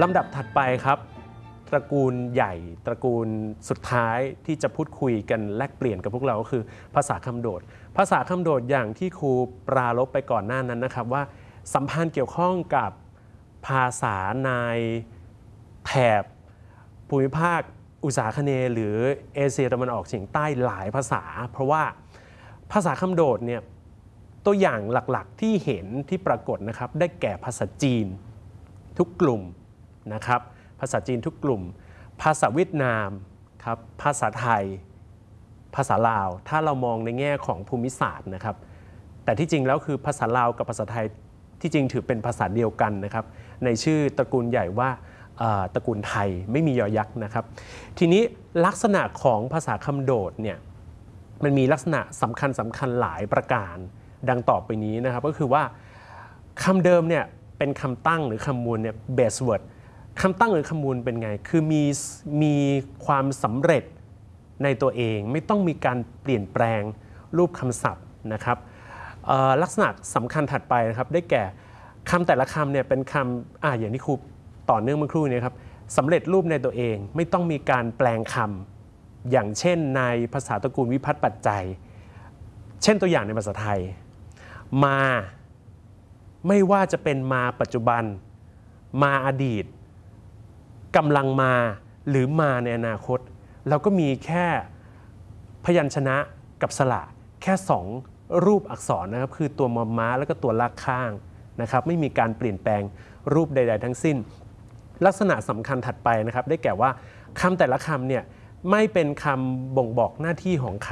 ลำดับถัดไปครับ ตระกูลใหญ่ ตระกูลสุดท้ายที่จะพูดคุยกันแลกเปลี่ยนกับพวกเราก็คือภาษาคำโดด ภาษาคำโดดอย่างที่ครูปรารบไปก่อนหน้านั้นนะครับ ว่าสัมพันธ์เกี่ยวข้องกับภาษาในแถบภูมิภาคอุตสาคเนหรือเอเชียตะวันออกเฉียงใต้หลายภาษา เพราะว่าภาษาคำโดดเนี่ยตัวอย่างหลักๆที่เห็นที่ปรากฏนะครับได้แก่ภาษาจีน ทุกกลุ่ม นะครับ ภาษาจีนทุกกลุ่ม ภาษาเวียดนามครับ ภาษาไทย ภาษาลาว ถ้าเรามองในแง่ของภูมิศาสตร์นะครับ แต่ที่จริงแล้วคือภาษาลาวกับภาษาไทยที่จริงถือเป็นภาษาเดียวกันนะครับ ในชื่อตระกูลใหญ่ว่าตระกูลไทยไม่มียอยักษ์นะครับ ทีนี้ลักษณะของภาษาคำโดดเนี่ยมันมีลักษณะสำคัญสำคัญหลายประการดังต่อไปนี้นะครับ ก็คือว่าคำเดิมเนี่ยเป็นคำตั้งหรือคำมูลเนี่ย base word คำตั้งหรือคำมูลเป็นไง คือมีมีความสำเร็จในตัวเอง ไม่ต้องมีการเปลี่ยนแปลงรูปคำศัพท์นะครับลักษณะสำคัญถัดไปนะครับ ได้แก่คำแต่ละคำเนี่ยเป็นคำอ่าอย่างที่ครูต่อเนื่องเมื่อครู่นี้ครับสำเร็จรูปในตัวเอง ไม่ต้องมีการแปลงคำอย่างเช่นในภาษาตระกูลวิพัฒน์ปัจจัย เช่นตัวอย่างในภาษาไทย มา ไม่ว่าจะเป็นมาปัจจุบัน มาอดีต กำลังมาหรือมาในอนาคต เราก็มีแค่พยัญชนะกับสระแค่สองรูปอักษรนะครับคือตัวมอม้าแล้วก็ตัวลากข้างนะครับไม่มีการเปลี่ยนแปลงรูปใด ๆ ทั้งสิ้น ลักษณะสำคัญถัดไปนะครับ ได้แก่ว่าคำแต่ละคำเนี่ยไม่เป็นคำบ่งบอกหน้าที่ของค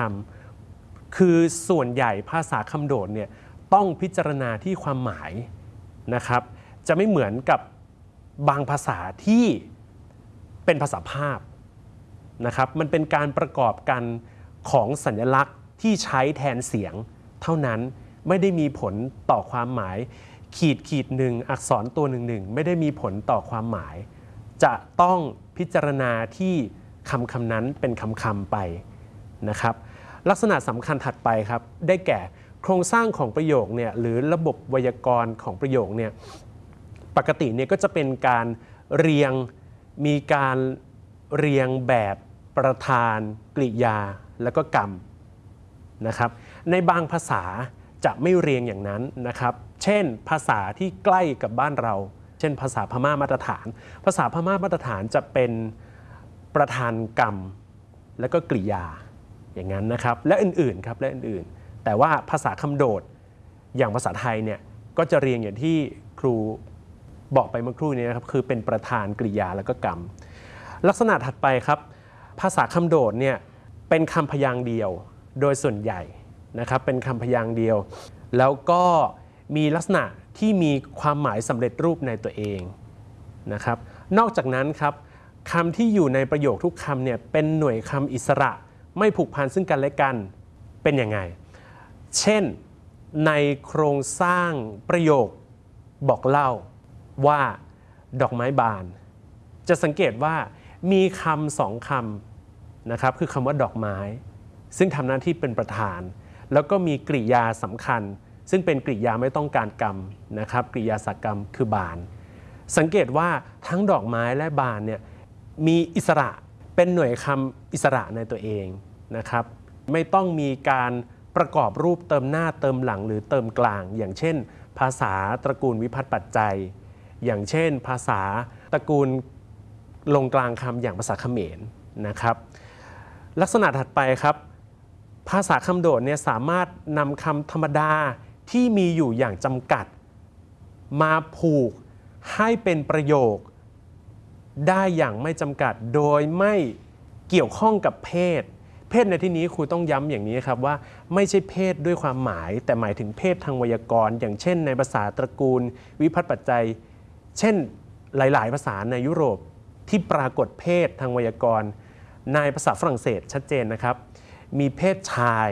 ำคือส่วนใหญ่ภาษาคำโดดเนี่ยต้องพิจารณาที่ความหมายนะครับ จะไม่เหมือนกับบางภาษาที่ เป็นภาษาภาพนะครับ มันเป็นการประกอบกันของสัญลักษณ์ที่ใช้แทนเสียง เท่านั้นไม่ได้มีผลต่อความหมาย ขีดขีดหนึ่งอักษรตัวหนึ่งหนึ่งไม่ได้มีผลต่อความหมาย จะต้องพิจารณาที่คำคำนั้นเป็นคำคำไปนะครับ ลักษณะสำคัญถัดไปครับ ได้แก่โครงสร้างของประโยคเนี่ยหรือระบบไวยากรณ์ของประโยคเนี่ยปกติเนี่ยก็จะเป็นการเรียง มีการเรียงแบบประธาน กริยา แล้วก็กรรมนะครับ ในบางภาษาจะไม่เรียงอย่างนั้นนะครับ เช่น ภาษาที่ใกล้กับบ้านเรา เช่น ภาษาพม่ามาตรฐาน ภาษาพม่ามาตรฐานจะเป็นประธานกรรม แล้วก็กริยาอย่างนั้นนะครับ และอื่นๆครับและอื่นๆ แต่ว่าภาษาคำโดดอย่างภาษาไทยเนี่ยก็จะเรียงอย่างที่ครู บอกไปเมื่อครู่นี้นะครับคือเป็นประธานกริยาแล้วก็กรรม ลักษณะถัดไปครับ ภาษาคำโดดเนี่ยเป็นคำพยางค์เดียวโดยส่วนใหญ่นะครับเป็นคำพยางค์เดียว แล้วก็มีลักษณะที่มีความหมายสำเร็จรูปในตัวเองนะครับ นอกจากนั้นครับคำที่อยู่ในประโยคทุกคำเนี่ยเป็นหน่วยคำอิสระไม่ผูกพันซึ่งกันและกันเป็นยังไง เช่นในโครงสร้างประโยคบอกเล่า ว่าดอกไม้บาน จะสังเกตว่ามีคำสองคำนะครับคือคำว่าดอกไม้ ซึ่งทำหน้าที่เป็นประธาน แล้วก็มีกริยาสำคัญ ซึ่งเป็นกริยาไม่ต้องการกรรมนะครับกริยาสักกรรมคือบาน สังเกตว่าทั้งดอกไม้และบานเนี่ยมีอิสระเป็นหน่วยคำอิสระในตัวเองนะครับ ไม่ต้องมีการประกอบรูปเติมหน้าเติมหลังหรือเติมกลาง อย่างเช่น ภาษาตระกูลวิพัฒน์ปัจจัย อย่างเช่น ภาษาตระกูลลงกลางคำอย่างภาษาเขมรนะครับ ลักษณะถัดไปครับ ภาษาคำโดดเนี่ยสามารถนำคำธรรมดาที่มีอยู่อย่างจำกัด มาผูกให้เป็นประโยค ได้อย่างไม่จำกัดโดยไม่เกี่ยวข้องกับเพศ เพศในที่นี้ครูต้องย้ำอย่างนี้ครับว่าไม่ใช่เพศด้วยความหมาย แต่หมายถึงเพศทางไวยากรณ์ อย่างเช่น ในภาษาตระกูลวิพัฒน์ปัจจัย เช่นหลาย ๆ ภาษาในยุโรปที่ปรากฏเพศทางไวยากรณ์ในภาษาฝรั่งเศสชัดเจนนะครับ มีเพศชาย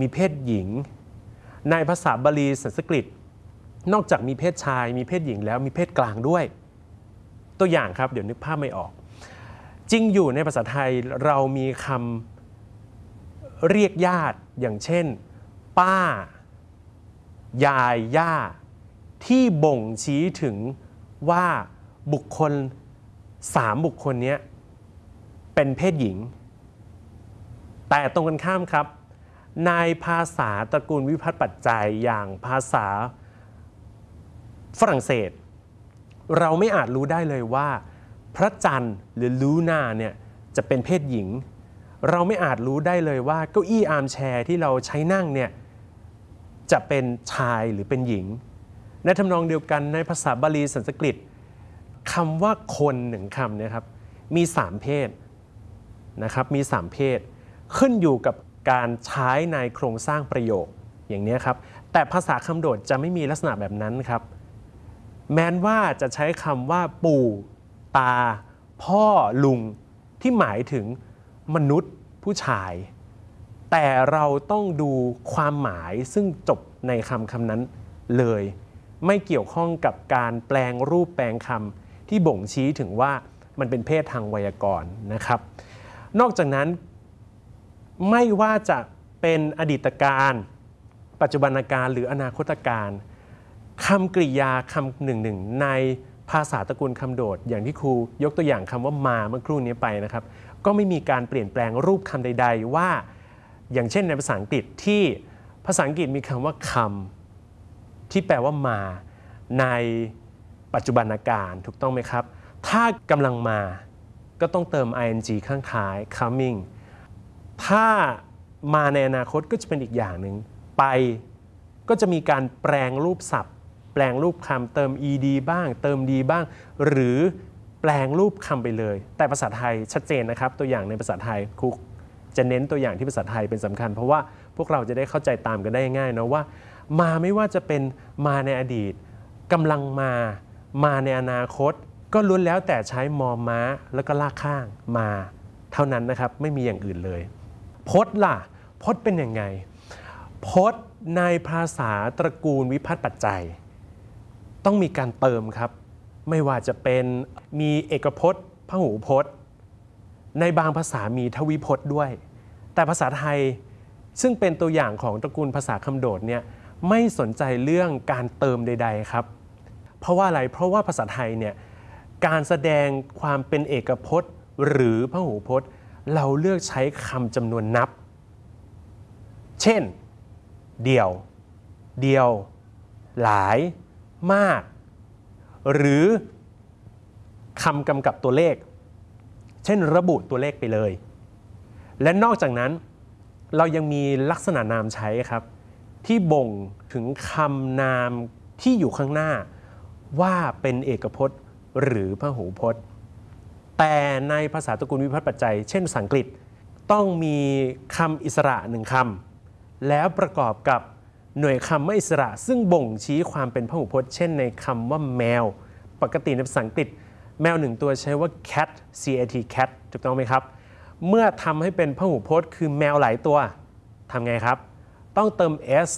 มีเพศหญิง ในภาษาบาลีสันสกฤต นอกจากมีเพศชาย มีเพศหญิงแล้วมีเพศกลางด้วย ตัวอย่างครับเดี๋ยวนึกภาพไม่ออก จริงอยู่ในภาษาไทยเรามีคำเรียกญาติอย่างเช่น ป้า ยาย ย่า ที่บ่งชี้ถึงว่าบุคคลสามบุคคลนี้เป็นเพศหญิง แต่ตรงกันข้ามครับในภาษาตระกูลวิพัฒน์ปัจจัยอย่างภาษาฝรั่งเศส เราไม่อาจรู้ได้เลยว่า พระจันทร์หรือลูนาเนี่ยจะเป็นเพศหญิง เราไม่อาจรู้ได้เลยว่าเก้าอี้อาร์มแชร์ที่เราใช้นั่งเนี่ยจะเป็นชายหรือเป็นหญิง ในทำนองเดียวกันในภาษาบาลีสันสกฤตคำว่าคนหนึ่งคำนี่ยครับมีสามเพศนะครับมีสามเพศ ขึ้นอยู่กับการใช้ในโครงสร้างประโยคอย่างนี้ครับแต่ภาษาคำโดดจะไม่มีลักษณะแบบนั้นครับ แม้นว่าจะใช้คำว่าปู่ ตา พ่อลุง ที่หมายถึงมนุษย์ผู้ชาย แต่เราต้องดูความหมายซึ่งจบในคำคำนั้นเลย ไม่เกี่ยวข้องกับการแปลงรูปแปลงคำที่บ่งชี้ถึงว่ามันเป็นเพศทางไวยากรณ์นะครับ นอกจากนั้นไม่ว่าจะเป็นอดีตการ ปัจจุบันการหรืออนาคตการคำกริยาคำหนึ่งหนึ่งในภาษาตระกูลคำโดด อย่างที่ครูยกตัวอย่างคำว่ามาเมื่อครู่นี้ไปนะครับ ก็ไม่มีการเปลี่ยนแปลงรูปคำใด ๆ ว่า อย่างเช่นในภาษาอังกฤษที่ภาษาอังกฤษมีคำว่าคำ ที่แปลว่ามาในปัจจุบันการถูกต้องไหมครับ ถ้ากำลังมาก็ต้องเติม ing ข้างท้าย coming ถ้ามาในอนาคตก็จะเป็นอีกอย่างหนึ่งไปก็จะมีการแปลงรูปศัพท์ แปลงรูปคำเติม ed บ้าง เติม d บ้าง หรือแปลงรูปคำไปเลย แต่ภาษาไทยชัดเจนนะครับ ตัวอย่างในภาษาไทยครูจะเน้นตัวอย่างที่ภาษาไทยเป็นสำคัญ เพราะว่าพวกเราจะได้เข้าใจตามกันได้ง่ายนะว่า มาไม่ว่าจะเป็นมาในอดีตกำลังมา มาในอนาคต ก็ล้วนแล้วแต่ใช้มอม้าแล้วก็ลากข้างมา เท่านั้นนะครับไม่มีอย่างอื่นเลย พจน์ล่ะ พจน์เป็นยังไง พจน์ในภาษาตระกูลวิพัฒน์ปัจจัย ต้องมีการเติมครับ ไม่ว่าจะเป็นมีเอกพจน์พหูพจน์ ในบางภาษามีทวิพจน์ด้วย แต่ภาษาไทยซึ่งเป็นตัวอย่างของตระกูลภาษาคำโดดเนี่ย ไม่สนใจเรื่องการเติมใด ๆ ครับ เพราะว่าอะไรเพราะว่าภาษาไทยเนี่ยการแสดงความเป็นเอกพจน์ หรือพหูพจน์ เราเลือกใช้คำจำนวนนับ เช่น เดี่ยว เดียว หลาย มาก หรือคำกำกับตัวเลข เช่นระบุตัวเลขไปเลย และนอกจากนั้นเรายังมีลักษณะนามใช้ครับ ที่บ่งถึงคำนามที่อยู่ข้างหน้า ว่าเป็นเอกพจน์หรือพหูพจน์ แต่ในภาษาตระกูลวิพัฒน์ปัจจัย เช่นภาษาอังกฤษต้องมีคำอิสระหนึ่งคำแล้วประกอบกับหน่วยคำไม่อิสระ ซึ่งบ่งชี้ความเป็นพหูพจน์ เช่นในคำว่าแมว ปกติในภาษาอังกฤษ แมวหนึ่งตัวใช้ว่า cat cat cat ถูกต้องไหมครับ เมื่อทำให้เป็นพหูพจน์ คือแมวหลายตัวทำไงครับ ต้องเติม s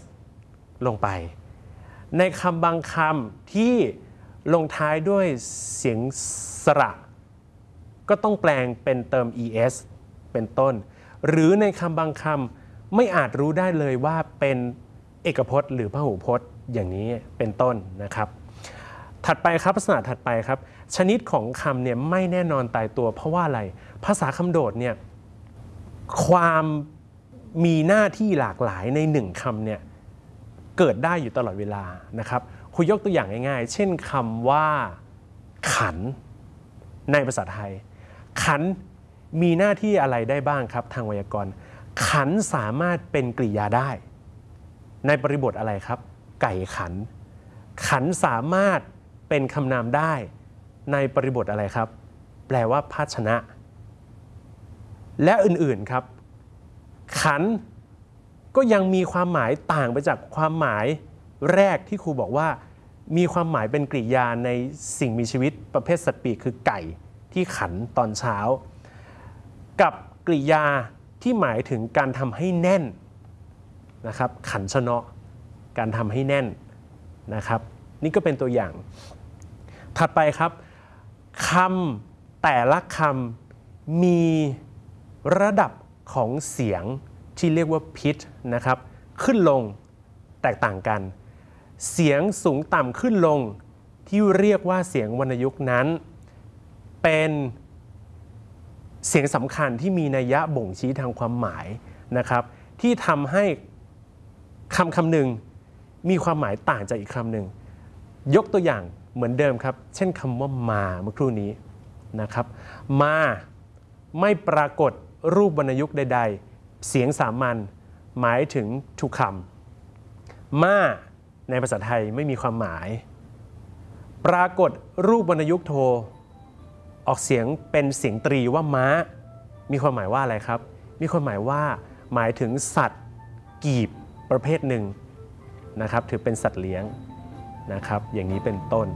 ลงไป ในคำบางคำที่ลงท้ายด้วยเสียงสระ ก็ต้องแปลงเป็นเติม es เป็นต้น หรือในคำบางคำไม่อาจรู้ได้เลยว่าเป็นเอกพจน์ หรือพหูพจน์อย่างนี้เป็นต้นนะครับ ถัดไปครับลักษณะถัดไปครับ ชนิดของคำเนี่ยไม่แน่นอนตายตัว เพราะว่าอะไรภาษาคำโดดเนี่ยความ มีหน้าที่หลากหลายในหนึ่งคำเนี่ยเกิดได้อยู่ตลอดเวลานะครับคุยยกตัวอย่างง่ายๆ เช่นคำว่า ขัน ในภาษาไทย ขันมีหน้าที่อะไรได้บ้างครับ ทางไวยากรณ์ ขันสามารถเป็นกริยาได้ ในบริบทอะไรครับ ไก่ขัน ขันสามารถเป็นคำนามได้ ในบริบทอะไรครับ แปลว่าภาชนะ และอื่นๆครับ ขันก็ยังมีความหมายต่างไปจากความหมายแรกที่ครูบอกว่า มีความหมายเป็นกริยาในสิ่งมีชีวิตประเภทสัตว์ปีกคือไก่ที่ขันตอนเช้า กับกริยาที่หมายถึงการทำให้แน่นนะครับขันชนะการทำให้แน่นนะครับ นี่ก็เป็นตัวอย่าง ถัดไปครับคำแต่ละคำมีระดับ ของเสียงที่เรียกว่าพิชนะครับขึ้นลงแตกต่างกัน เสียงสูงต่ำขึ้นลงที่เรียกว่าเสียงวรรณยุกต์นั้น เป็นเสียงสำคัญที่มีนัยยะบ่งชี้ทางความหมายนะครับ ที่ทำให้คำคำหนึ่งมีความหมายต่างจากอีกคำหนึ่งยกตัวอย่างเหมือนเดิมครับ เช่นคำว่ามาเมื่อครู่นี้นะครับ มาไม่ปรากฏ รูปวรรณยุกต์ใด ๆ เสียงสามัญหมายถึงทุกคำมาในภาษาไทยไม่มีความหมาย ปรากฏรูปวรรณยุกต์โท ออกเสียงเป็นเสียงตรีว่าม้า มีความหมายว่าอะไรครับ มีความหมายว่าหมายถึงสัตว์ กีบประเภทหนึ่งนะครับ ถือเป็นสัตว์เลี้ยงนะครับ อย่างนี้เป็นต้น